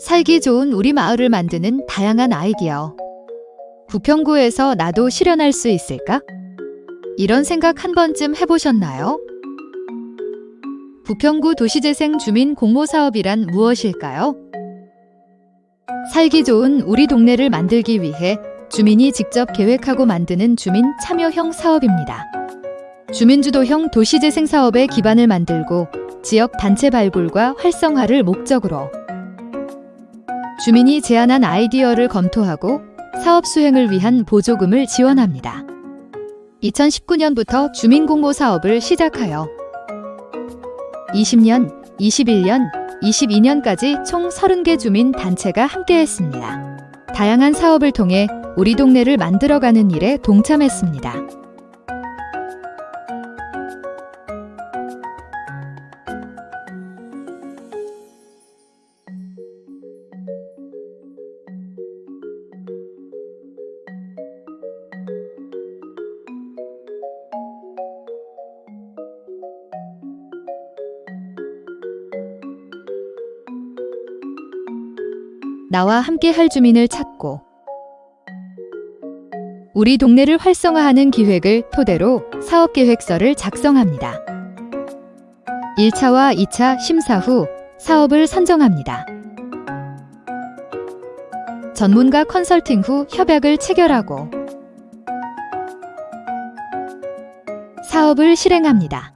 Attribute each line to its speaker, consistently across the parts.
Speaker 1: 살기 좋은 우리 마을을 만드는 다양한 아이디어. 부평구에서 나도 실현할 수 있을까? 이런 생각 한 번쯤 해보셨나요? 부평구 도시재생 주민 공모 사업이란 무엇일까요? 살기 좋은 우리 동네를 만들기 위해 주민이 직접 계획하고 만드는 주민 참여형 사업입니다. 주민주도형 도시재생 사업의 기반을 만들고 지역 단체 발굴과 활성화를 목적으로 주민이 제안한 아이디어를 검토하고 사업 수행을 위한 보조금을 지원합니다. 2019년부터 주민공모 사업을 시작하여 20년, 21년, 22년까지 총 30개 주민 단체가 함께했습니다. 다양한 사업을 통해 우리 동네를 만들어가는 일에 동참했습니다. 나와 함께 할 주민을 찾고 우리 동네를 활성화하는 기획을 토대로 사업계획서를 작성합니다. 1차와 2차 심사 후 사업을 선정합니다. 전문가 컨설팅 후 협약을 체결하고 사업을 실행합니다.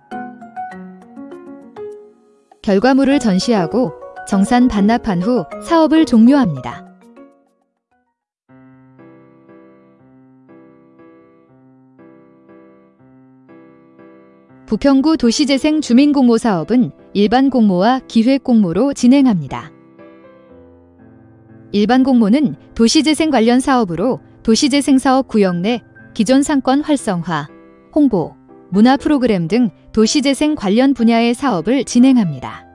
Speaker 1: 결과물을 전시하고 정산 반납한 후 사업을 종료합니다. 부평구 도시재생 주민공모 사업은 일반 공모와 기획 공모로 진행합니다. 일반 공모는 도시재생 관련 사업으로 도시재생 사업 구역 내 기존 상권 활성화, 홍보, 문화 프로그램 등 도시재생 관련 분야의 사업을 진행합니다.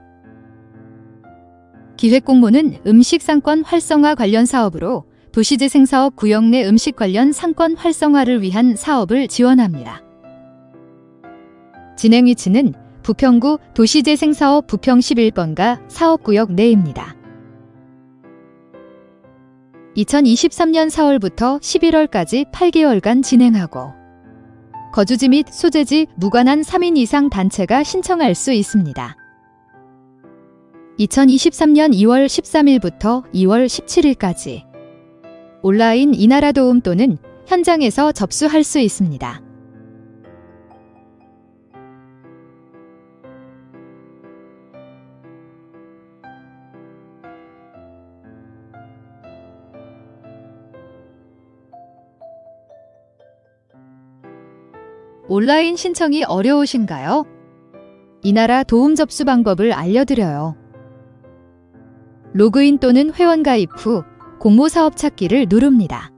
Speaker 1: 기획 공모는 음식 상권 활성화 관련 사업으로 도시재생 사업 구역 내 음식 관련 상권 활성화를 위한 사업을 지원합니다. 진행 위치는 부평구 도시재생사업 부평 11번가 사업구역 내입니다. 2023년 4월부터 11월까지 8개월간 진행하고 거주지 및 소재지 무관한 3인 이상 단체가 신청할 수 있습니다. 2023년 2월 13일부터 2월 17일까지 온라인 이나라 도움 또는 현장에서 접수할 수 있습니다. 온라인 신청이 어려우신가요? 이나라 도움 접수 방법을 알려드려요. 로그인 또는 회원가입 후 공모사업 찾기를 누릅니다.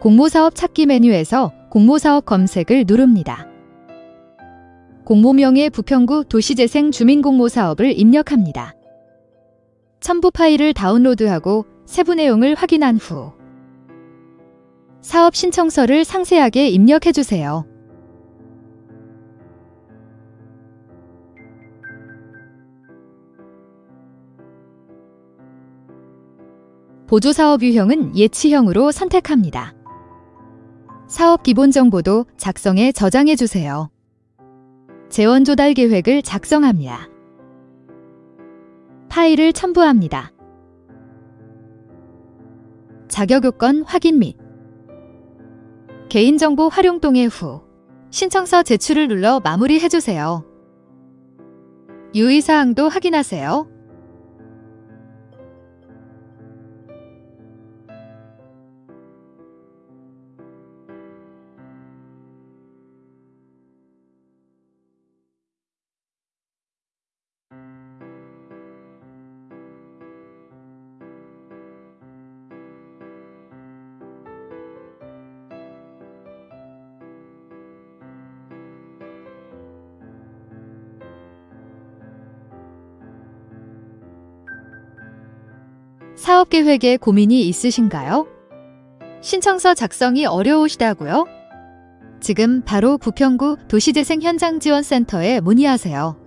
Speaker 1: 공모사업 찾기 메뉴에서 공모사업 검색을 누릅니다. 공모명의 부평구 도시재생 주민공모사업을 입력합니다. 첨부 파일을 다운로드하고 세부 내용을 확인한 후 사업 신청서를 상세하게 입력해주세요. 보조사업 유형은 예치형으로 선택합니다. 사업 기본 정보도 작성해 저장해 주세요. 재원 조달 계획을 작성합니다. 파일을 첨부합니다. 자격 요건 확인 및 개인정보 활용 동의 후 신청서 제출을 눌러 마무리해 주세요. 유의사항도 확인하세요. 사업 계획에 고민이 있으신가요? 신청서 작성이 어려우시다고요? 지금 바로 부평구 도시재생 현장지원센터에 문의하세요.